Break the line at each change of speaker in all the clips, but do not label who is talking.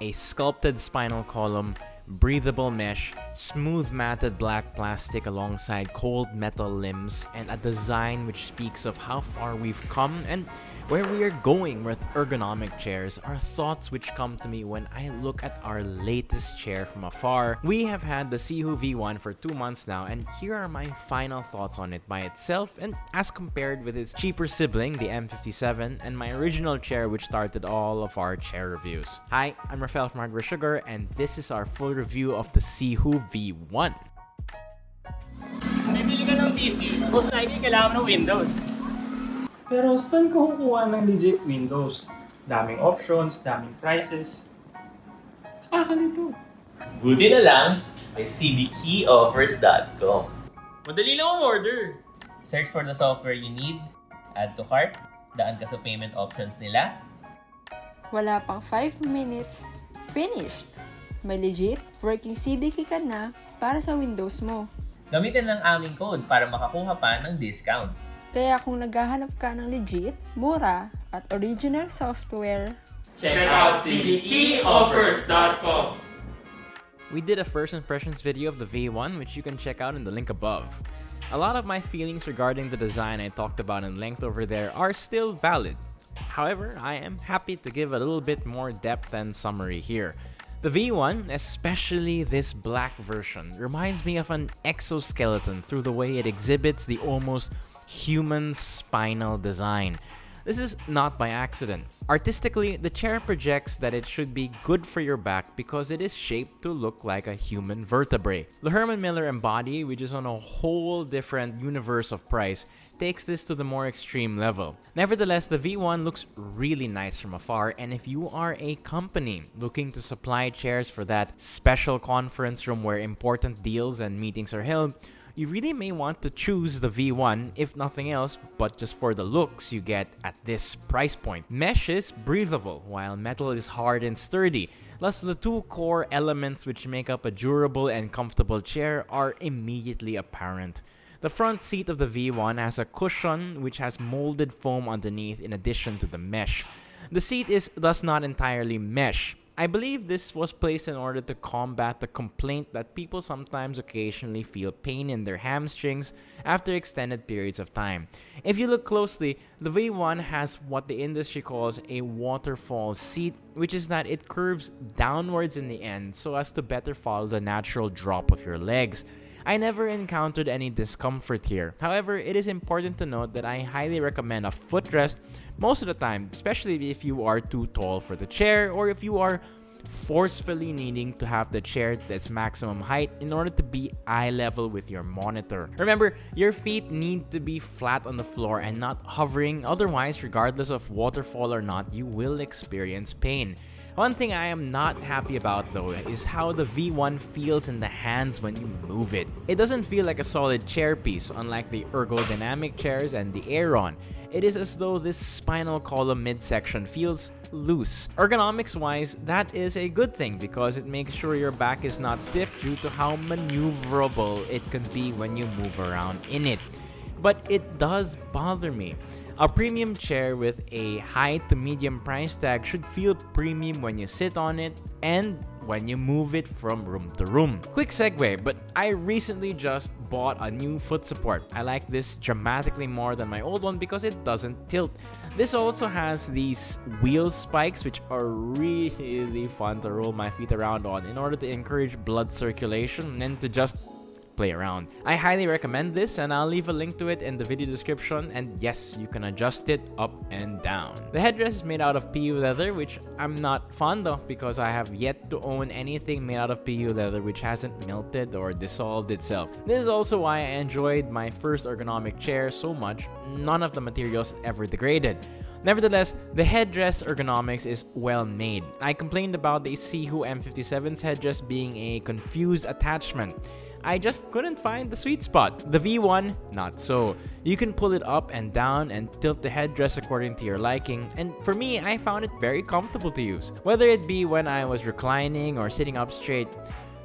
A sculpted spinal column, breathable mesh, smooth matted black plastic alongside cold metal limbs, and a design which speaks of how far we've come and where we are going with ergonomic chairs are thoughts which come to me when I look at our latest chair from afar. We have had the Sihoo V1 for two months now, and here are my final thoughts on it by itself and as compared with its cheaper sibling, the M57, and my original chair which started all of our chair reviews. Hi, I'm Rafael from Hardware Sugar, and this is our full review of the Sihoo V1.
Bibili ka ng PC, most likely kailangan mo ng Windows. Pero saan ka kukuha ng legit Windows? Daming options, daming prices. Saka nito.
Buti na lang, may cdkeyoffers.com.
Madali lang ang order.
Search for the software you need, add to cart, daan ka sa payment options nila,
Wala pang 5 minutes, finished! May legit working CDK ka na para sa Windows mo.
gamitin lang aming code para makakuha pa ng discounts.
Kaya kung naghahanap ka ng legit, mura, at original software,
Check out cdkeyoffers.com.
We did a first impressions video of the V1 which you can check out in the link above. A lot of my feelings regarding the design I talked about in length over there are still valid. However, I am happy to give a little bit more depth and summary here. The V1, especially this black version, reminds me of an exoskeleton through the way it exhibits the almost human spinal design. This is not by accident. Artistically, the chair projects that it should be good for your back because it is shaped to look like a human vertebrae. The Herman Miller Embody, which is on a whole different universe of price, takes this to the more extreme level. Nevertheless, the V1 looks really nice from afar, and if you are a company looking to supply chairs for that special conference room where important deals and meetings are held, you really may want to choose the V1 if nothing else but just for the looks you get at this price point. Mesh is breathable while metal is hard and sturdy. Thus, the two core elements which make up a durable and comfortable chair are immediately apparent. The front seat of the V1 has a cushion which has molded foam underneath in addition to the mesh. The seat is thus not entirely mesh. I believe this was placed in order to combat the complaint that people sometimes occasionally feel pain in their hamstrings after extended periods of time. If you look closely, the V1 has what the industry calls a waterfall seat, which is that it curves downwards in the end so as to better follow the natural drop of your legs. I never encountered any discomfort here. However, it is important to note that I highly recommend a footrest most of the time, especially if you are too tall for the chair or if you are forcefully needing to have the chair at its maximum height in order to be eye level with your monitor. Remember, your feet need to be flat on the floor and not hovering, otherwise regardless of waterfall or not, you will experience pain. One thing I am not happy about though is how the V1 feels in the hands when you move it. It doesn't feel like a solid chair piece unlike the ergodynamic chairs and the Aeron. It is as though this spinal column midsection feels loose. Ergonomics wise, that is a good thing because it makes sure your back is not stiff due to how maneuverable it can be when you move around in it. But it does bother me. A premium chair with a high to medium price tag should feel premium when you sit on it and when you move it from room to room. Quick segue, but I recently just bought a new foot support. I like this dramatically more than my old one because it doesn't tilt. This also has these wheel spikes which are really fun to roll my feet around on in order to encourage blood circulation and to just play around. I highly recommend this and I'll leave a link to it in the video description and yes, you can adjust it up and down. The headdress is made out of PU leather which I'm not fond of because I have yet to own anything made out of PU leather which hasn't melted or dissolved itself. This is also why I enjoyed my first ergonomic chair so much, none of the materials ever degraded. Nevertheless, the headdress ergonomics is well made. I complained about the Sihoo M57's headdress being a confused attachment. I just couldn't find the sweet spot. The V1, not so. You can pull it up and down and tilt the headdress according to your liking, and for me, I found it very comfortable to use. Whether it be when I was reclining or sitting up straight,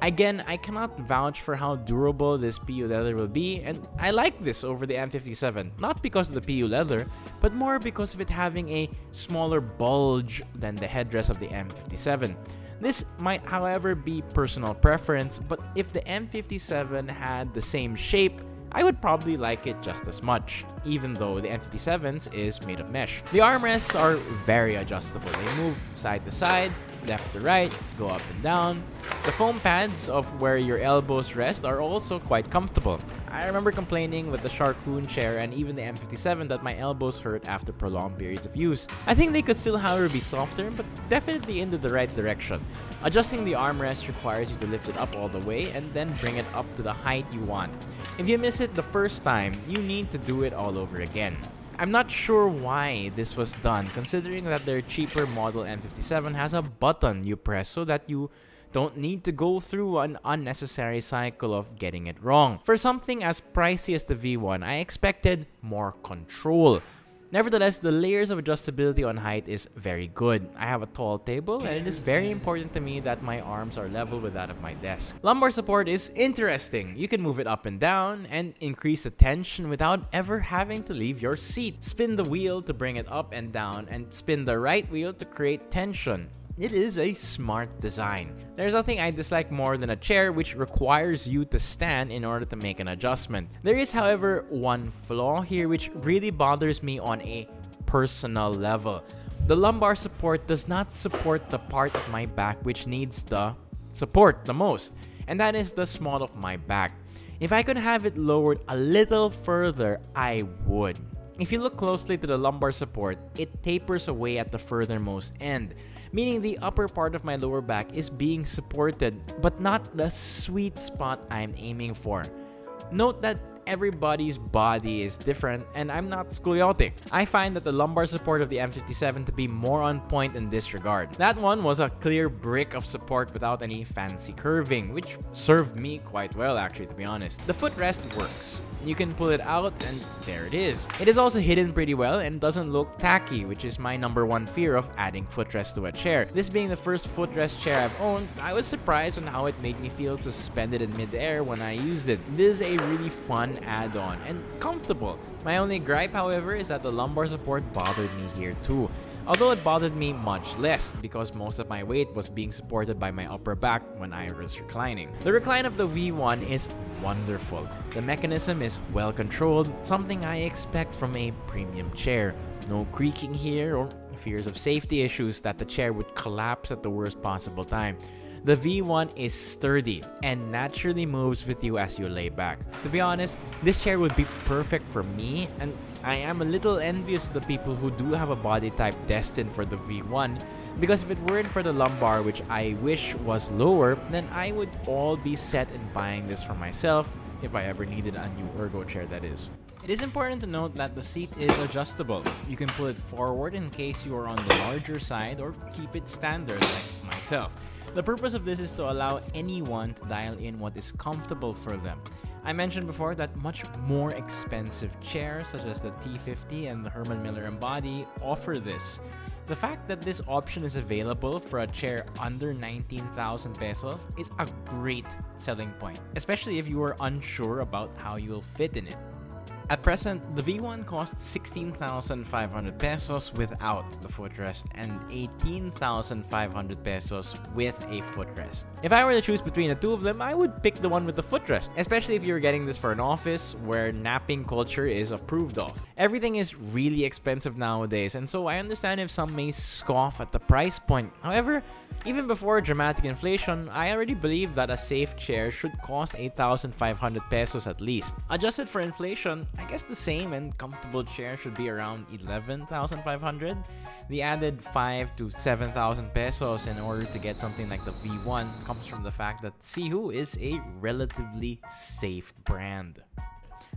Again, I cannot vouch for how durable this PU leather will be, and I like this over the M57, not because of the PU leather, but more because of it having a smaller bulge than the headdress of the M57. This might however be personal preference, but if the M57 had the same shape, I would probably like it just as much, even though the M57's is made of mesh. The armrests are very adjustable. They move side to side, left to right, go up and down. The foam pads of where your elbows rest are also quite comfortable. I remember complaining with the Sharkoon chair and even the M57 that my elbows hurt after prolonged periods of use. I think they could still however be softer, but definitely into the right direction. Adjusting the armrest requires you to lift it up all the way and then bring it up to the height you want. If you miss it the first time, you need to do it all over again. I'm not sure why this was done considering that their cheaper model M57 has a button you press so that you don't need to go through an unnecessary cycle of getting it wrong. For something as pricey as the V1, I expected more control. Nevertheless, the layers of adjustability on height is very good. I have a tall table and it is very important to me that my arms are level with that of my desk. Lumbar support is interesting. You can move it up and down and increase the tension without ever having to leave your seat. Spin the wheel to bring it up and down and spin the right wheel to create tension. It is a smart design. There's nothing I dislike more than a chair which requires you to stand in order to make an adjustment. There is however one flaw here which really bothers me on a personal level. The lumbar support does not support the part of my back which needs the support the most, and that is the small of my back. If I could have it lowered a little further, I would. If you look closely to the lumbar support, it tapers away at the furthermost end, meaning the upper part of my lower back is being supported, but not the sweet spot I'm aiming for. Note that everybody's body is different and I'm not scoliotic. I find that the lumbar support of the M57 to be more on point in this regard. That one was a clear brick of support without any fancy curving, which served me quite well actually to be honest. The footrest works. You can pull it out and there it is. It is also hidden pretty well and doesn't look tacky, which is my number one fear of adding footrest to a chair. This being the first footrest chair I've owned, I was surprised on how it made me feel suspended in midair when I used it. This is a really fun add-on and comfortable. My only gripe, however, is that the lumbar support bothered me here too. Although it bothered me much less because most of my weight was being supported by my upper back when I was reclining. The recline of the V1 is wonderful. The mechanism is well controlled, something I expect from a premium chair. No creaking here or fears of safety issues that the chair would collapse at the worst possible time. The V1 is sturdy and naturally moves with you as you lay back. To be honest, this chair would be perfect for me and I am a little envious of the people who do have a body type destined for the V1 because if it weren't for the lumbar which I wish was lower, then I would all be set in buying this for myself if I ever needed a new ergo chair that is. It is important to note that the seat is adjustable. You can pull it forward in case you are on the larger side or keep it standard like myself. The purpose of this is to allow anyone to dial in what is comfortable for them. I mentioned before that much more expensive chairs such as the T50 and the Herman Miller Embody offer this. The fact that this option is available for a chair under 19,000 pesos is a great selling point, especially if you are unsure about how you'll fit in it. At present, the V1 costs 16,500 pesos without the footrest and 18,500 pesos with a footrest. If I were to choose between the two of them, I would pick the one with the footrest, especially if you're getting this for an office where napping culture is approved of. Everything is really expensive nowadays, and so I understand if some may scoff at the price point. However, even before dramatic inflation, I already believe that a safe chair should cost 8,500 pesos at least. Adjusted for inflation, I guess the same and comfortable chair should be around 11,500. The added 5 to 7,000 pesos in order to get something like the V1 comes from the fact that Sihoo is a relatively safe brand.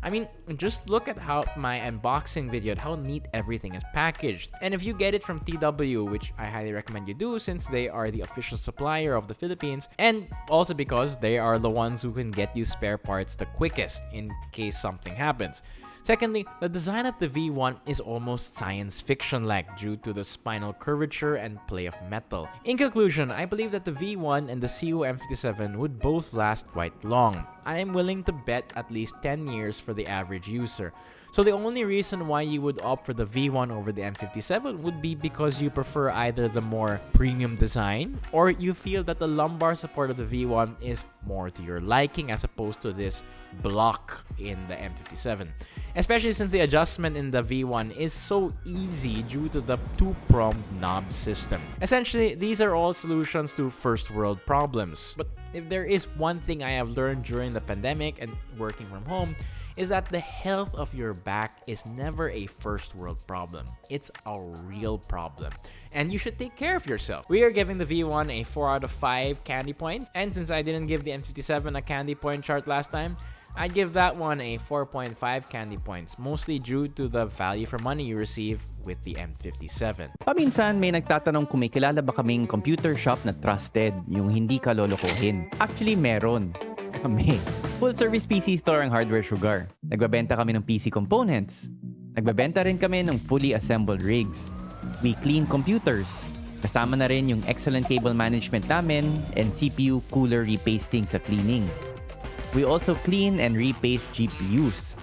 I mean, just look at how my unboxing video how neat everything is packaged. And if you get it from TW, which I highly recommend you do since they are the official supplier of the Philippines, and also because they are the ones who can get you spare parts the quickest in case something happens. Secondly, the design of the V1 is almost science fiction-like due to the spinal curvature and play of metal. In conclusion, I believe that the V1 and the Sihoo M57 would both last quite long. I am willing to bet at least 10 years for the average user. So the only reason why you would opt for the V1 over the M57 would be because you prefer either the more premium design or you feel that the lumbar support of the V1 is more to your liking as opposed to this block in the M57. Especially since the adjustment in the V1 is so easy due to the two-pronged knob system. Essentially, these are all solutions to first world problems. But if there is one thing I have learned during the pandemic and working from home, is that the health of your back is never a first world problem. It's a real problem. And you should take care of yourself. We are giving the V1 a 4 out of 5 candy points. And since I didn't give the M57 a candy point chart last time, I'd give that one a 4.5 candy points, mostly due to the value for money you receive with the M57.
Paminsan may nagtatanong kung may kilala ba kaming computer shop na trusted, yung hindi ka lolokohin. Actually, meron. Kami. Full service PC store ang Hardware Sugar. Nagbabenta kami ng PC components. Nagbabenta rin kami ng fully assembled rigs. We clean computers. Kasama na rin yung excellent cable management namin and CPU cooler repasting sa cleaning. We also clean and repaste GPUs.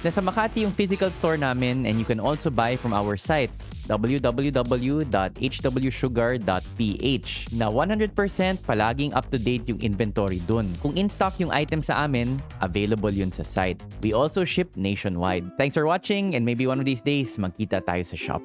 Nasa Makati yung physical store namin and you can also buy from our site www.hwsugar.ph na 100% palaging up-to-date yung inventory dun. Kung in-stock yung item sa amin, available yun sa site. We also ship nationwide. Thanks for watching and maybe one of these days magkita tayo sa shop.